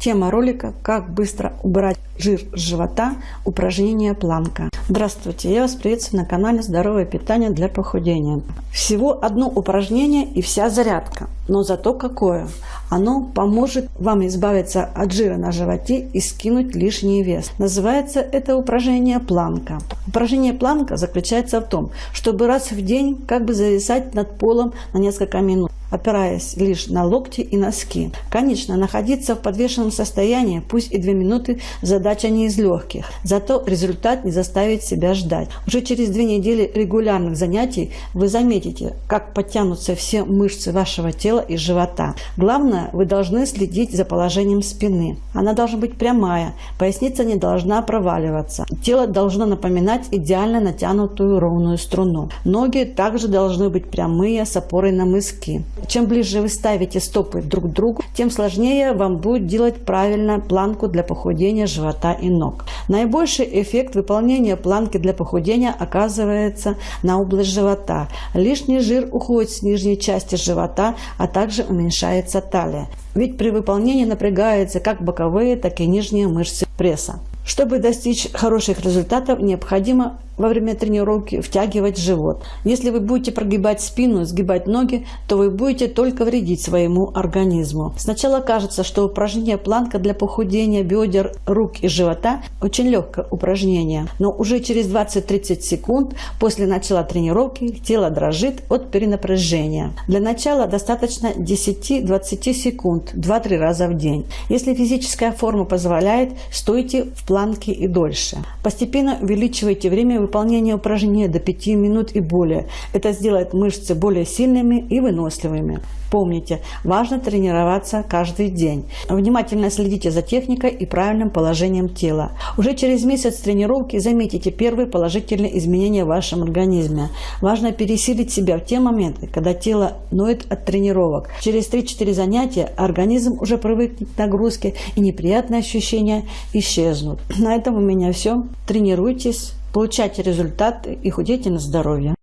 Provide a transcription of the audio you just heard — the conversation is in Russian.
Тема ролика «Как быстро убрать жир с живота. Упражнение планка». Здравствуйте, я вас приветствую на канале «Здоровое питание для похудения». Всего одно упражнение и вся зарядка, но зато какое. Оно поможет вам избавиться от жира на животе и скинуть лишний вес. Называется это упражнение планка. Упражнение планка заключается в том, чтобы раз в день как бы зависать над полом на несколько минут опираясь лишь на локти и носки. Конечно, находиться в подвешенном состоянии, пусть и две минуты, задача не из легких. Зато результат не заставит себя ждать. Уже через две недели регулярных занятий вы заметите, как подтянутся все мышцы вашего тела и живота. Главное, вы должны следить за положением спины. Она должна быть прямая, поясница не должна проваливаться. Тело должно напоминать идеально натянутую ровную струну. Ноги также должны быть прямые с опорой на мыски. Чем ближе вы ставите стопы друг к другу, тем сложнее вам будет делать правильно планку для похудения живота и ног. Наибольший эффект выполнения планки для похудения оказывается на область живота. Лишний жир уходит с нижней части живота, а также уменьшается талия. Ведь при выполнении напрягаются как боковые, так и нижние мышцы пресса. Чтобы достичь хороших результатов, необходимо во время тренировки втягивать живот. Если вы будете прогибать спину, сгибать ноги, то вы будете только вредить своему организму. Сначала кажется, что упражнение планка для похудения бедер, рук и живота очень легкое упражнение, но уже через 20-30 секунд после начала тренировки тело дрожит от перенапряжения. Для начала достаточно 10-20 секунд 2-3 раза в день. Если физическая форма позволяет, стойте в планке и дольше. Постепенно увеличивайте время выполнения упражнения до 5 минут и более. Это сделает мышцы более сильными и выносливыми. Помните, важно тренироваться каждый день. Внимательно следите за техникой и правильным положением тела. Уже через месяц тренировки заметите первые положительные изменения в вашем организме. Важно пересилить себя в те моменты, когда тело ноет от тренировок. Через 3-4 занятия организм уже привыкнет к нагрузке и неприятные ощущения исчезнут. На этом у меня все. Тренируйтесь, получайте результаты и худейте на здоровье.